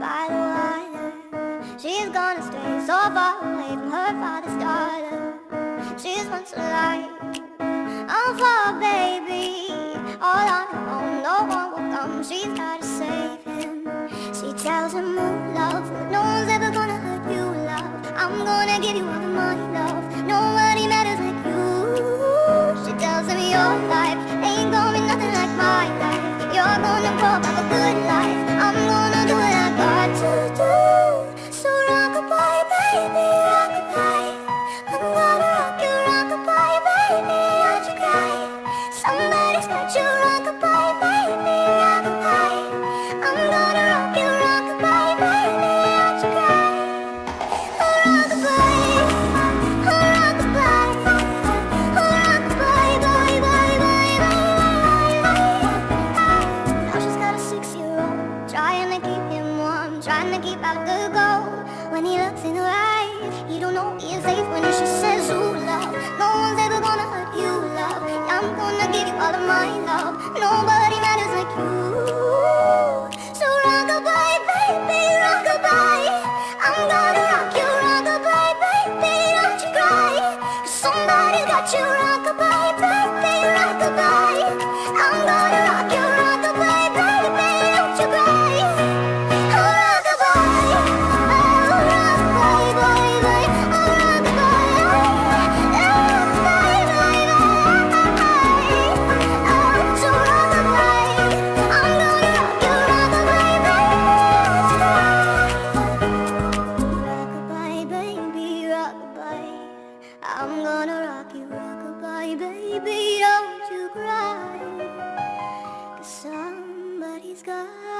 by the water She's gonna stray so far away from her father's daughter. She's once for oh, a baby. All on her own, no one will come, she's gotta save him. She tells him, move, love, no one's ever gonna hurt you, love. I'm gonna give you all my love, nobody matters like you. She tells him your life ain't gonna be nothing like my life. You're gonna grow up a good life. I'm warm, trying to keep out the cold. When he looks in her eyes, he don't know he is safe when she says, "Ooh, love, no one's ever gonna hurt you, love. I'm gonna give you all of my love. Nobody matters like you." So baby. I'm gonna rock you, rockabye, baby, don't you somebody's got you, baby, baby, don't you cry. Cause somebody's got